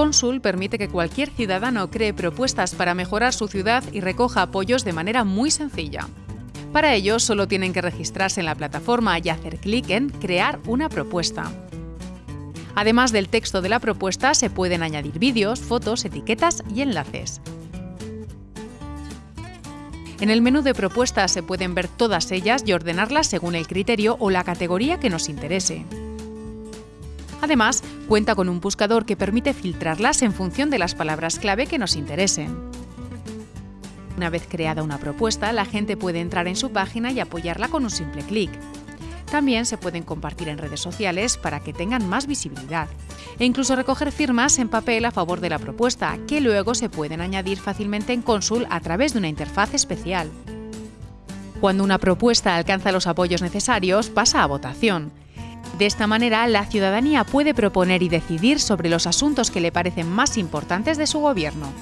Consul permite que cualquier ciudadano cree propuestas para mejorar su ciudad y recoja apoyos de manera muy sencilla. Para ello, solo tienen que registrarse en la plataforma y hacer clic en Crear una propuesta. Además del texto de la propuesta, se pueden añadir vídeos, fotos, etiquetas y enlaces. En el menú de propuestas se pueden ver todas ellas y ordenarlas según el criterio o la categoría que nos interese. Además, cuenta con un buscador que permite filtrarlas en función de las palabras clave que nos interesen. Una vez creada una propuesta, la gente puede entrar en su página y apoyarla con un simple clic. También se pueden compartir en redes sociales para que tengan más visibilidad. E incluso recoger firmas en papel a favor de la propuesta, que luego se pueden añadir fácilmente en Consul a través de una interfaz especial. Cuando una propuesta alcanza los apoyos necesarios, pasa a votación. De esta manera, la ciudadanía puede proponer y decidir sobre los asuntos que le parecen más importantes de su gobierno.